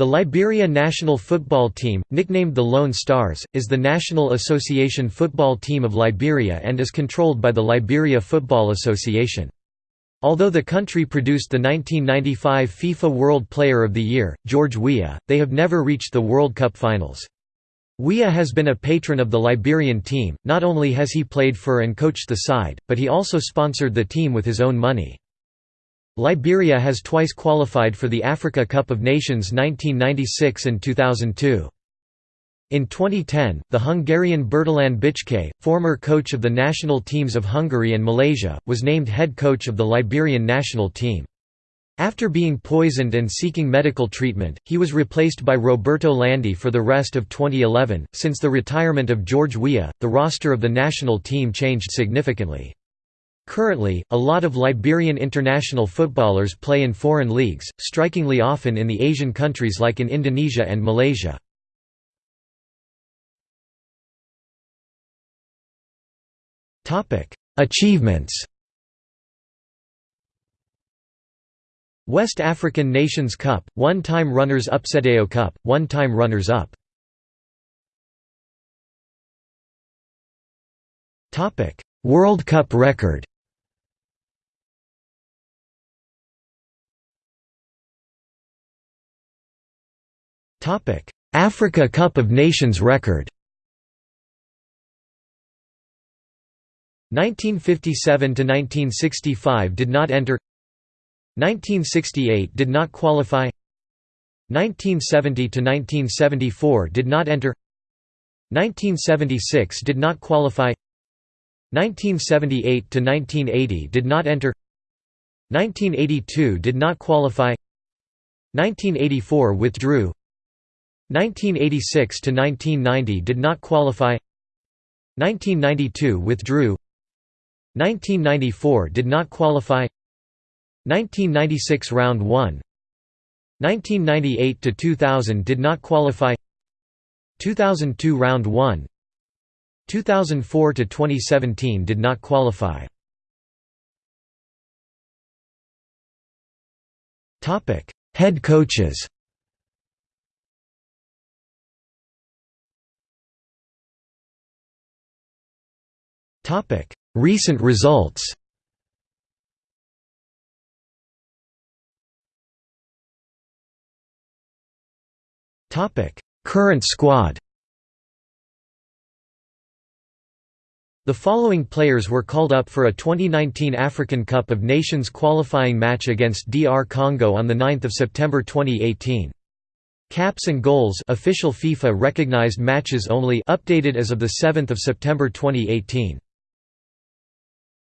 The Liberia national football team, nicknamed the Lone Stars, is the National Association football team of Liberia and is controlled by the Liberia Football Association. Although the country produced the 1995 FIFA World Player of the Year, George Weah, they have never reached the World Cup finals. Weah has been a patron of the Liberian team, not only has he played for and coached the side, but he also sponsored the team with his own money. Liberia has twice qualified for the Africa Cup of Nations 1996 and 2002. In 2010, the Hungarian Bertalan Bicskei, former coach of the national teams of Hungary and Malaysia, was named head coach of the Liberian national team. After being poisoned and seeking medical treatment, he was replaced by Roberto Landi for the rest of 2011. Since the retirement of George Weah, the roster of the national team changed significantly. Currently, a lot of Liberian international footballers play in foreign leagues, strikingly often in the Asian countries like in Indonesia and Malaysia. Achievements. West African Nations Cup, one-time runners-up CEDEAO Cup, one-time runners-up World Cup record Africa Cup of Nations record 1957 to 1965 did not enter 1968 did not qualify 1970 to 1974 did not enter 1976 did not qualify 1978 to 1980 did not enter 1982 did not qualify 1984 withdrew 1986 to 1990 did not qualify. 1992 withdrew. 1994 did not qualify. 1996 round 1 1998 to 2000 did not qualify. 2002 round 1 2004 to 2017 did not qualify. Topic head coaches Recent results Current squad The following players were called up for a 2019 African Cup of Nations qualifying match against DR Congo on 9 September 2018. Caps and goals official FIFA recognized matches only updated as of 7 September 2018.